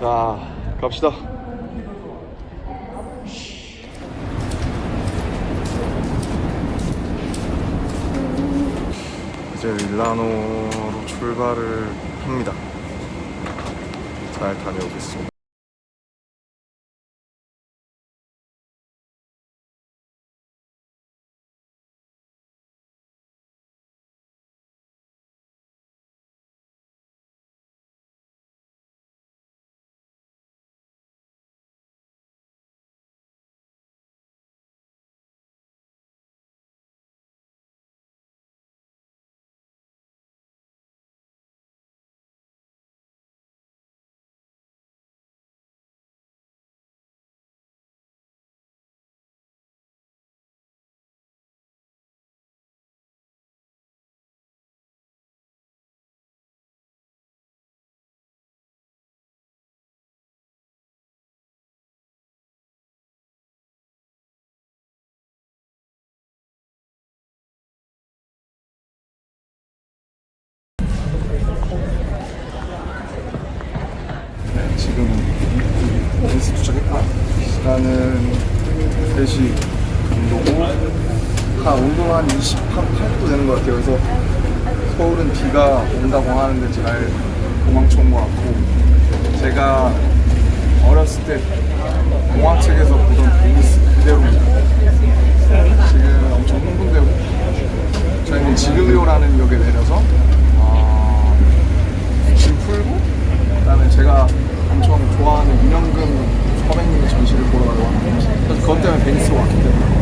자 갑시다. 이제 밀라노로 출발을 합니다. 잘 다녀오겠습니다 지금 베니스 도착했고 시간은 3시 정도고 한 온도는 한 28도 되는 것 같아요. 그래서 서울은 비가 온다고 하는데 잘 도망쳐 온것 같고 제가 어렸을 때 동화책에서 보던 베니스 그대로입니다 지금 엄청 흥분되고 저희는 지글리오라는 역에 내려서 아, 짐 풀고 그다음에 제가 엄청 좋아하는 윤영금 선배님의 전시를 보러 가려고 합니다. 그래서 그것 때문에 베니스 왔기 때문에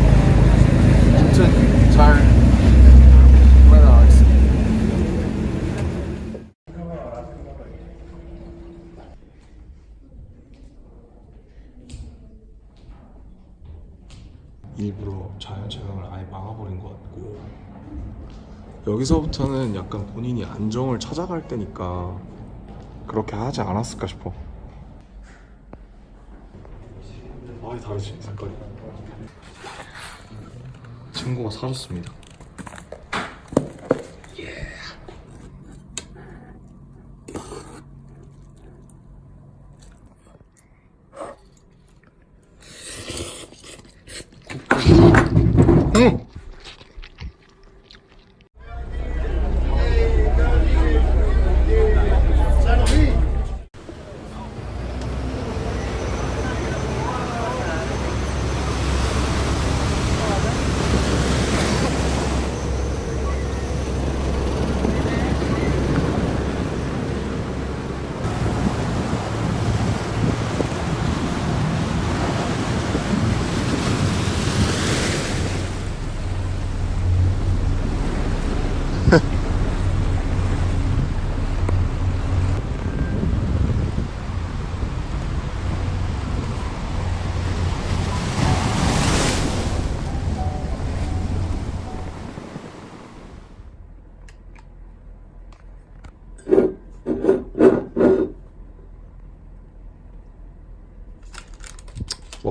잘. 일부러 자연촬영을 아예 막아버린 것 같고 여기서부터는 약간 본인이 안정을 찾아갈 때니까 그렇게 하지 않았을까 싶어. 많이 다르지 색깔이 친구가 사줬습니다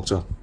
먹자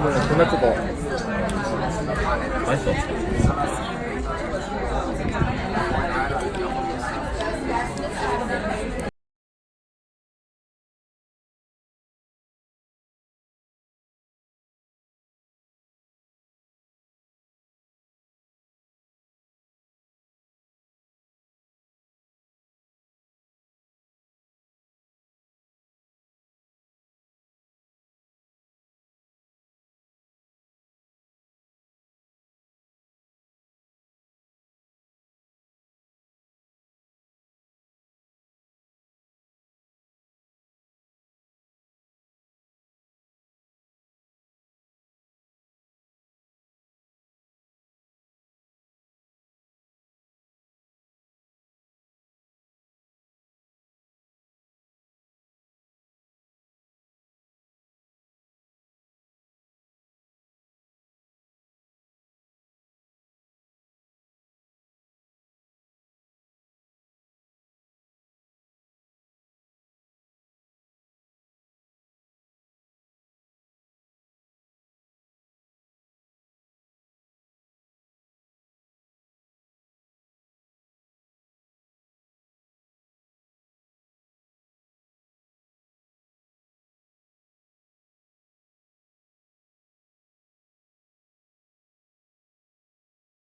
존나 크다. 맛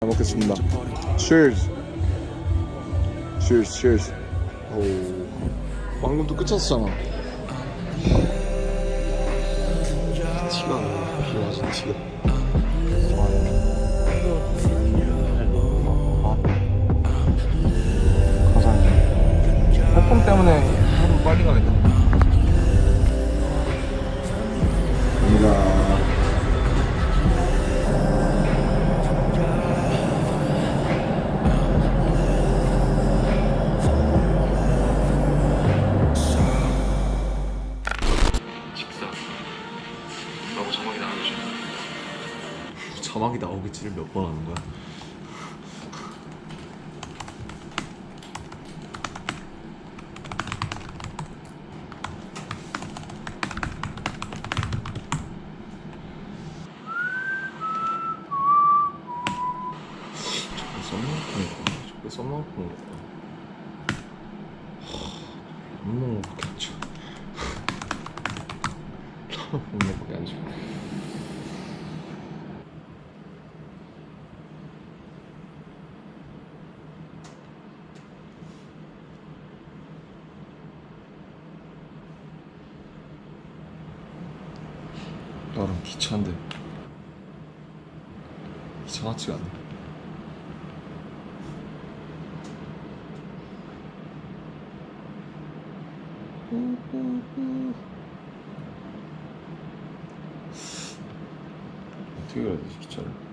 잘 먹겠습니다. Cheers. Cheers, cheers. 오, 방금 또 끝쳤잖아. 티가 나. 비 맞은 티가. 가자. 태풍 때문에 하루 빨리 가겠다. 갑니다. 자막이 나오겠지를 몇 번 하는 거야? 저게 거야? 안 먹는 거밖에 안 줘. 먹는 거밖에 안 줘. 기차인데. 기차 같지가 않네. 어떻게 가야 되지 기차를